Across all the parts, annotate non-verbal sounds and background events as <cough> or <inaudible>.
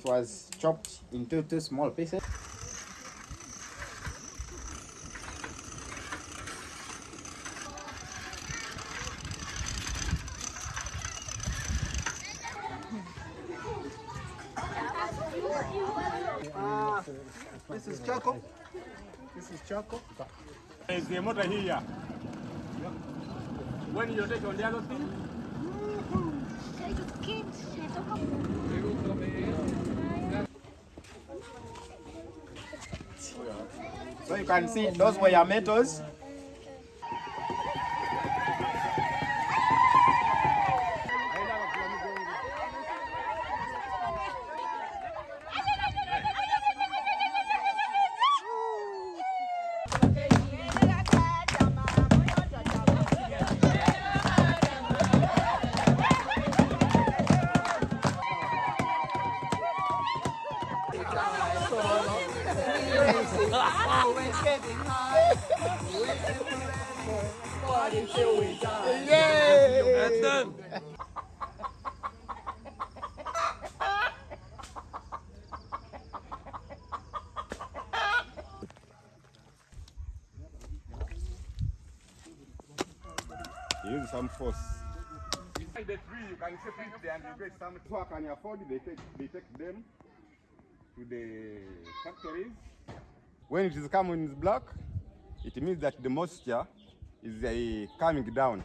It was chopped into two small pieces. Ah, this is charcoal. This is charcoal. Is the motor here? When you take on the other thing? So you can see those were your metals. Can separate it and get some who can afford, they take, they take them to the factories. When it is coming in black, it means that the moisture is uh, coming down.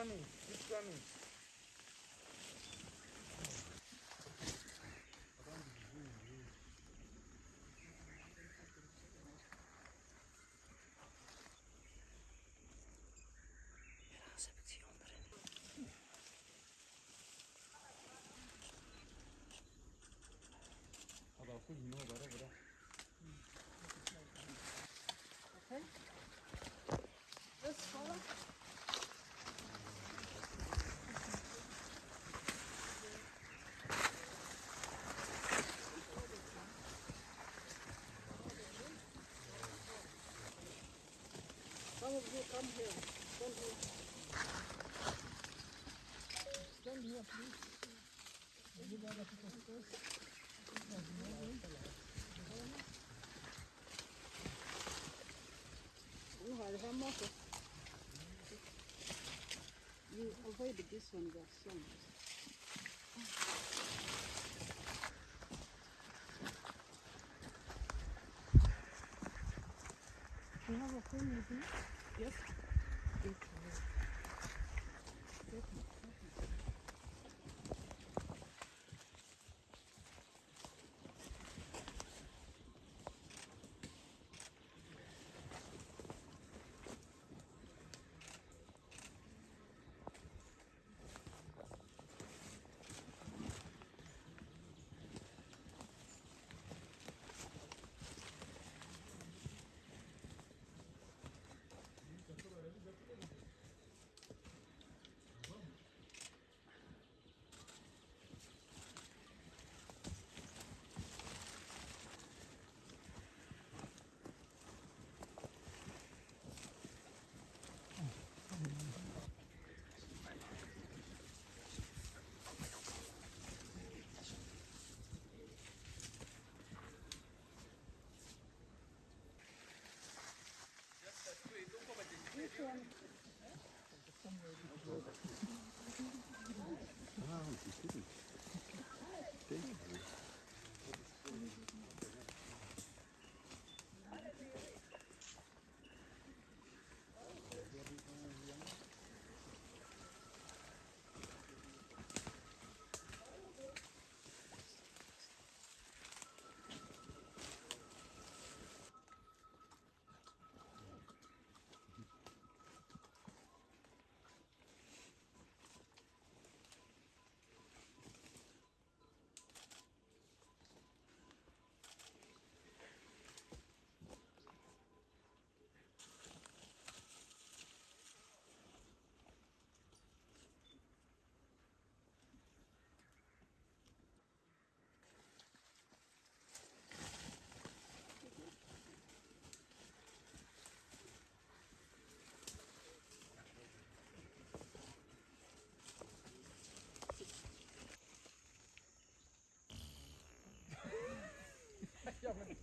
Güçlenin, güçlenin. Bak bu yine olarak bırak. all of you come here. Come here. Come please. Everybody to the first. You this one. You have a phone with you? Yes. আপনাকে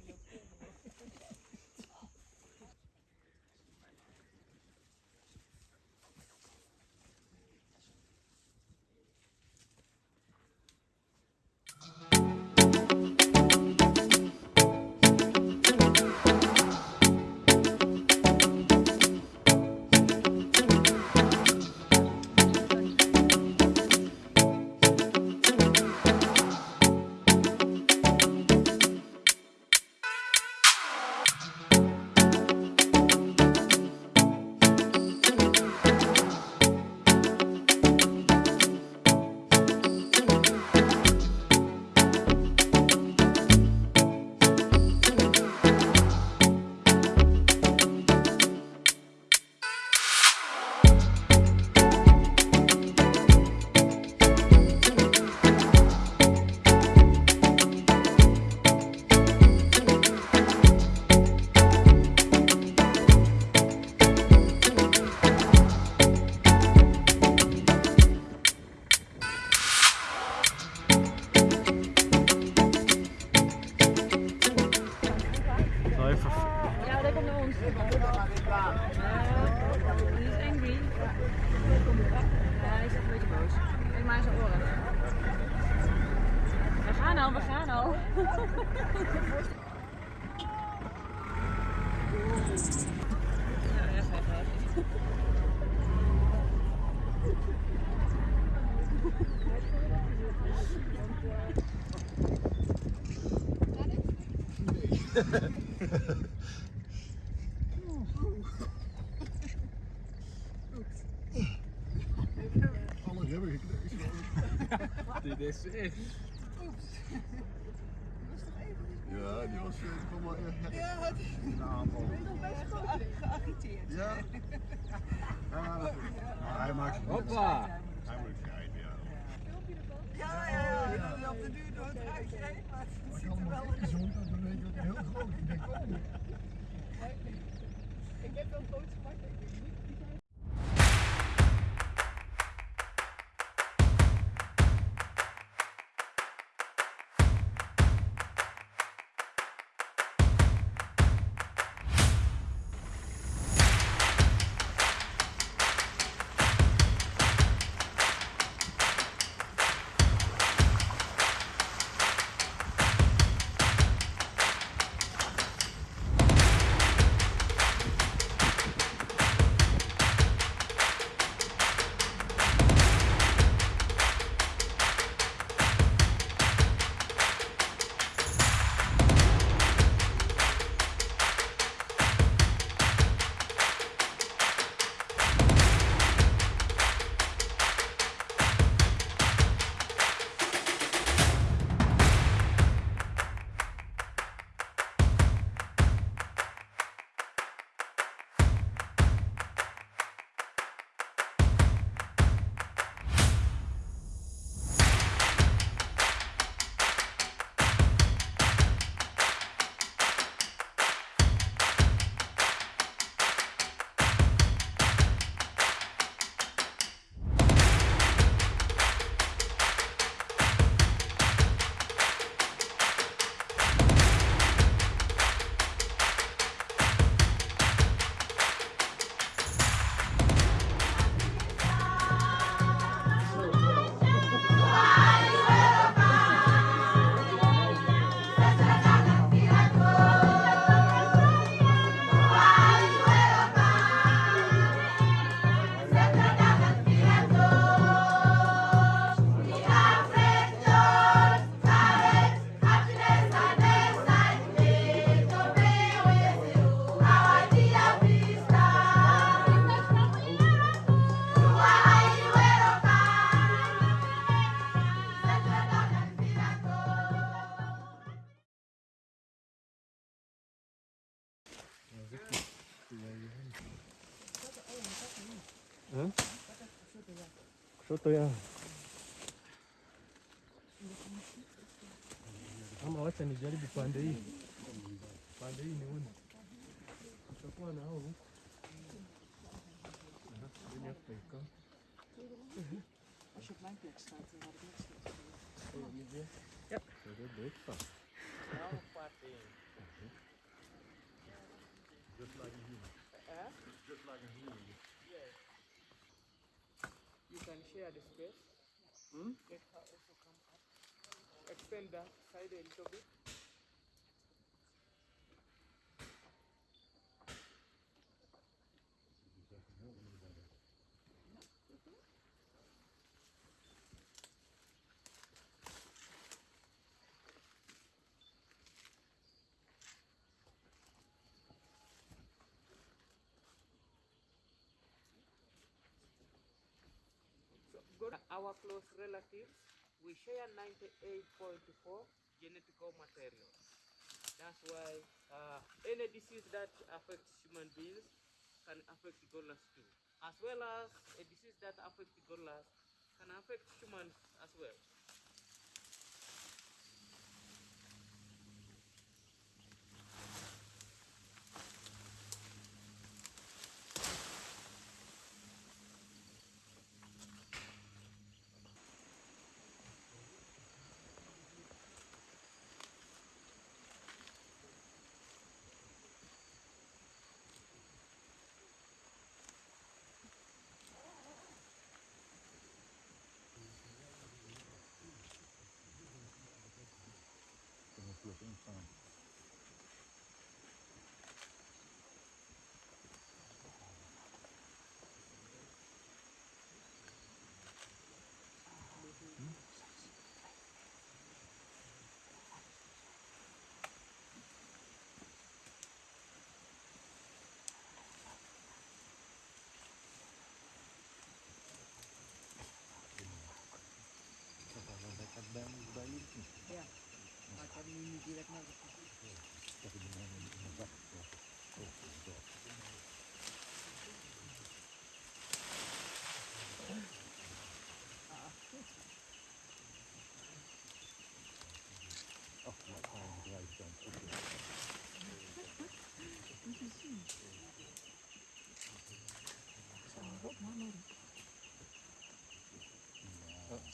Alles hebben gekneusd. Dit is echt. Oeps. Ja, die was eh, gewoon maar echt ja, een aanval. Ik ben nog best geagiteerd. Ja. ja. Hij maakt het Hoppa. ik heb wel foto's ja. Ama Just like a human. Just like a human. You. Can share the space. Hmm? Let her also come up. Extend that side a little bit. Our close relatives. We share 98.4 genetical material. That's why uh, any disease that affects human beings can affect gorillas too, as well as a disease that affects gorillas can affect humans as well.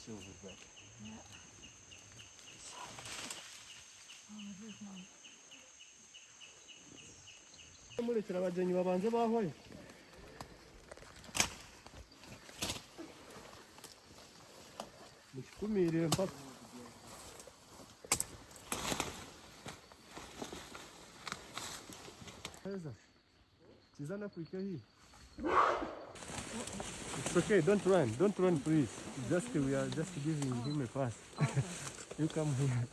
seal with that. Yeah. mulekera abagenyi babanze bahoye mukikumire mpaka heza kizana kurike hii It's okay, don't run, don't run please. Just we are just giving him a pass. <laughs> you come here.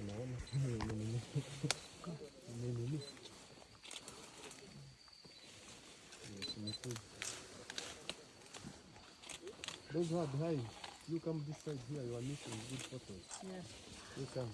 Unaona? Nini? Nini? Yes, imekuja. Those are behind, you come this side here, you are making good photos. Yes. You come.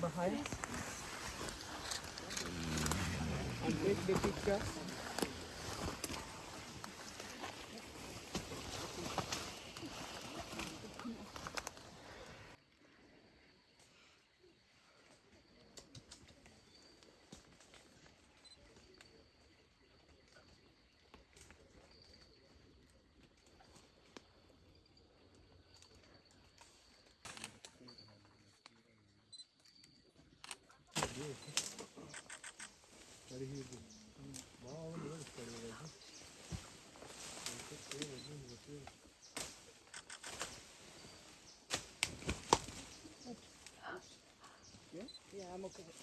Behind. And take the picture. amo que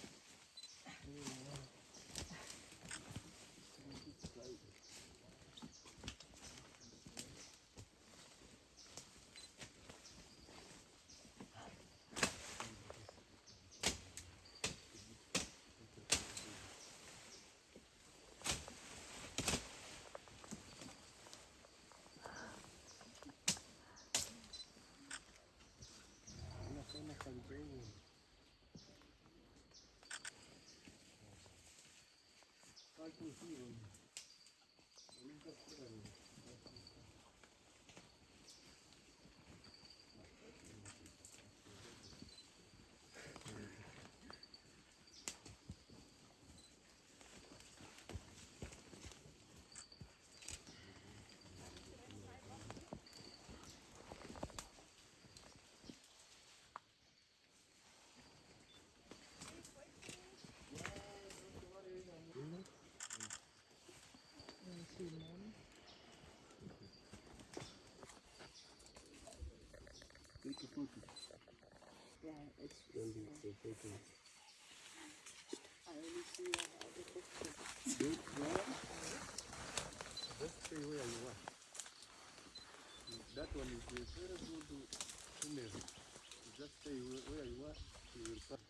Kalkın üstünü koydum. Yeah, it's. I only see the picture. Just stay where you are. That one is good scenery. Just stay where you are. You will pass.